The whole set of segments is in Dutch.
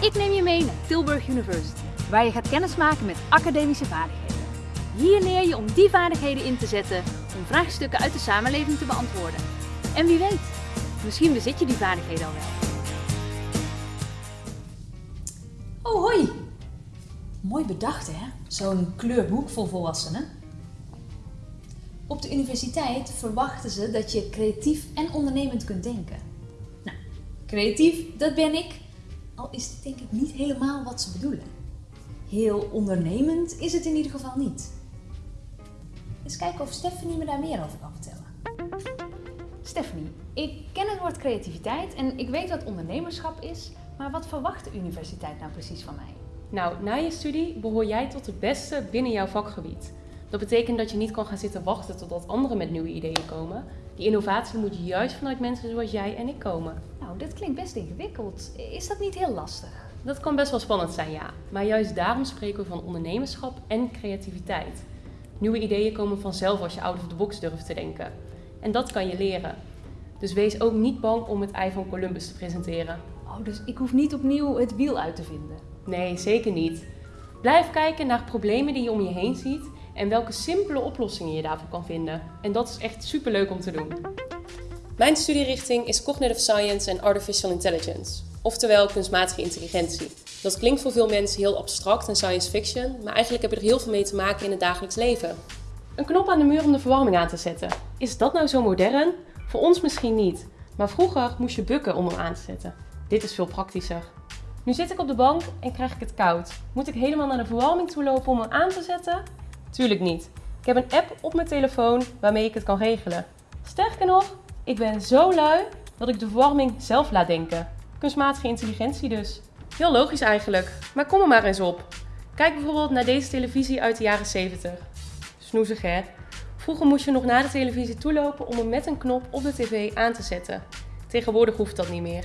Ik neem je mee naar Tilburg University, waar je gaat kennismaken met academische vaardigheden. Hier leer je om die vaardigheden in te zetten om vraagstukken uit de samenleving te beantwoorden. En wie weet, misschien bezit je die vaardigheden al wel. Oh, hoi! Mooi bedacht, hè? Zo'n kleurboek voor volwassenen. Op de universiteit verwachten ze dat je creatief en ondernemend kunt denken. Nou, creatief, dat ben ik. Al is het denk ik niet helemaal wat ze bedoelen. Heel ondernemend is het in ieder geval niet. Eens kijken of Stephanie me daar meer over kan vertellen. Stephanie, ik ken het woord creativiteit en ik weet wat ondernemerschap is, maar wat verwacht de universiteit nou precies van mij? Nou, na je studie behoor jij tot de beste binnen jouw vakgebied. Dat betekent dat je niet kan gaan zitten wachten totdat anderen met nieuwe ideeën komen. Die innovatie moet juist vanuit mensen zoals jij en ik komen. Nou, dit klinkt best ingewikkeld. Is dat niet heel lastig? Dat kan best wel spannend zijn, ja. Maar juist daarom spreken we van ondernemerschap en creativiteit. Nieuwe ideeën komen vanzelf als je out of the box durft te denken. En dat kan je leren. Dus wees ook niet bang om het ei van Columbus te presenteren. Oh, dus ik hoef niet opnieuw het wiel uit te vinden. Nee, zeker niet. Blijf kijken naar problemen die je om je heen ziet en welke simpele oplossingen je daarvoor kan vinden. En dat is echt superleuk om te doen. Mijn studierichting is Cognitive Science en Artificial Intelligence, oftewel kunstmatige intelligentie. Dat klinkt voor veel mensen heel abstract en science fiction, maar eigenlijk heb je er heel veel mee te maken in het dagelijks leven. Een knop aan de muur om de verwarming aan te zetten. Is dat nou zo modern? Voor ons misschien niet, maar vroeger moest je bukken om hem aan te zetten. Dit is veel praktischer. Nu zit ik op de bank en krijg ik het koud. Moet ik helemaal naar de verwarming toe lopen om hem aan te zetten? Tuurlijk niet. Ik heb een app op mijn telefoon waarmee ik het kan regelen. Sterker nog, ik ben zo lui dat ik de verwarming zelf laat denken. Kunstmatige intelligentie dus. Heel logisch eigenlijk, maar kom er maar eens op. Kijk bijvoorbeeld naar deze televisie uit de jaren 70. Snoezig hè? Vroeger moest je nog naar de televisie toelopen om hem met een knop op de tv aan te zetten. Tegenwoordig hoeft dat niet meer.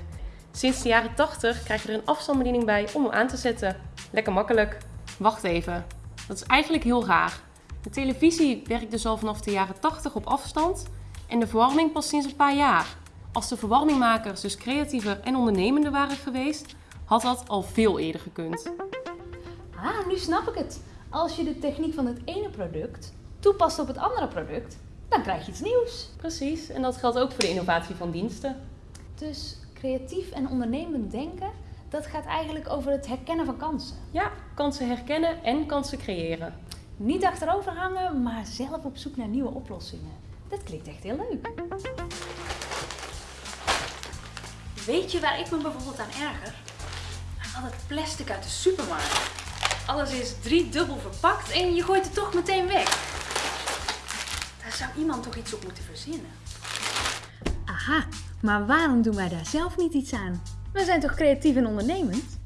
Sinds de jaren 80 krijg je er een afstandsbediening bij om hem aan te zetten. Lekker makkelijk. Wacht even. Dat is eigenlijk heel raar. De televisie werkt dus al vanaf de jaren 80 op afstand en de verwarming pas sinds een paar jaar. Als de verwarmingmakers dus creatiever en ondernemender waren geweest, had dat al veel eerder gekund. Ah, nu snap ik het. Als je de techniek van het ene product toepast op het andere product, dan krijg je iets nieuws. Precies, en dat geldt ook voor de innovatie van diensten. Dus creatief en ondernemend denken, dat gaat eigenlijk over het herkennen van kansen. Ja, kansen herkennen en kansen creëren. Niet achterover hangen, maar zelf op zoek naar nieuwe oplossingen. Dat klinkt echt heel leuk. Weet je waar ik me bijvoorbeeld aan erger? Aan al het plastic uit de supermarkt. Alles is driedubbel verpakt en je gooit het toch meteen weg. Daar zou iemand toch iets op moeten verzinnen. Aha, maar waarom doen wij daar zelf niet iets aan? We zijn toch creatief en ondernemend?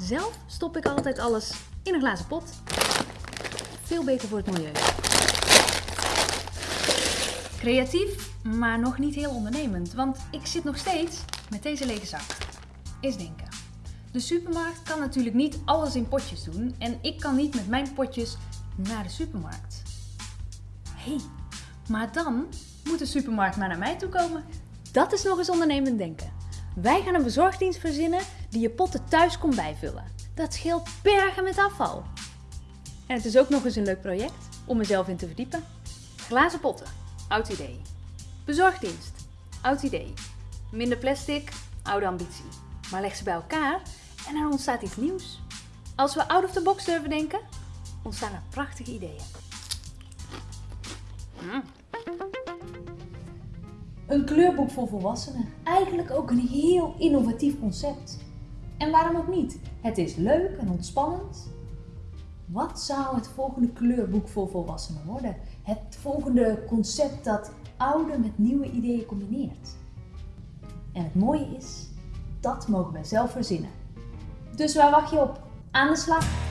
Zelf stop ik altijd alles in een glazen pot. Veel beter voor het milieu. Creatief, maar nog niet heel ondernemend, want ik zit nog steeds met deze lege zak. Eens denken. De supermarkt kan natuurlijk niet alles in potjes doen en ik kan niet met mijn potjes naar de supermarkt. Hé, hey, maar dan moet de supermarkt maar naar mij toe komen. Dat is nog eens ondernemend denken. Wij gaan een bezorgdienst verzinnen die je potten thuis komt bijvullen. Dat scheelt bergen met afval. En het is ook nog eens een leuk project om mezelf in te verdiepen. Glazen potten, oud idee. Bezorgdienst, oud idee. Minder plastic, oude ambitie. Maar leg ze bij elkaar en er ontstaat iets nieuws. Als we out of the box durven denken, ontstaan er prachtige ideeën. Mm. Een kleurboek voor volwassenen. Eigenlijk ook een heel innovatief concept. En waarom ook niet? Het is leuk en ontspannend. Wat zou het volgende kleurboek voor volwassenen worden? Het volgende concept dat oude met nieuwe ideeën combineert. En het mooie is, dat mogen wij zelf verzinnen. Dus waar wacht je op? Aan de slag!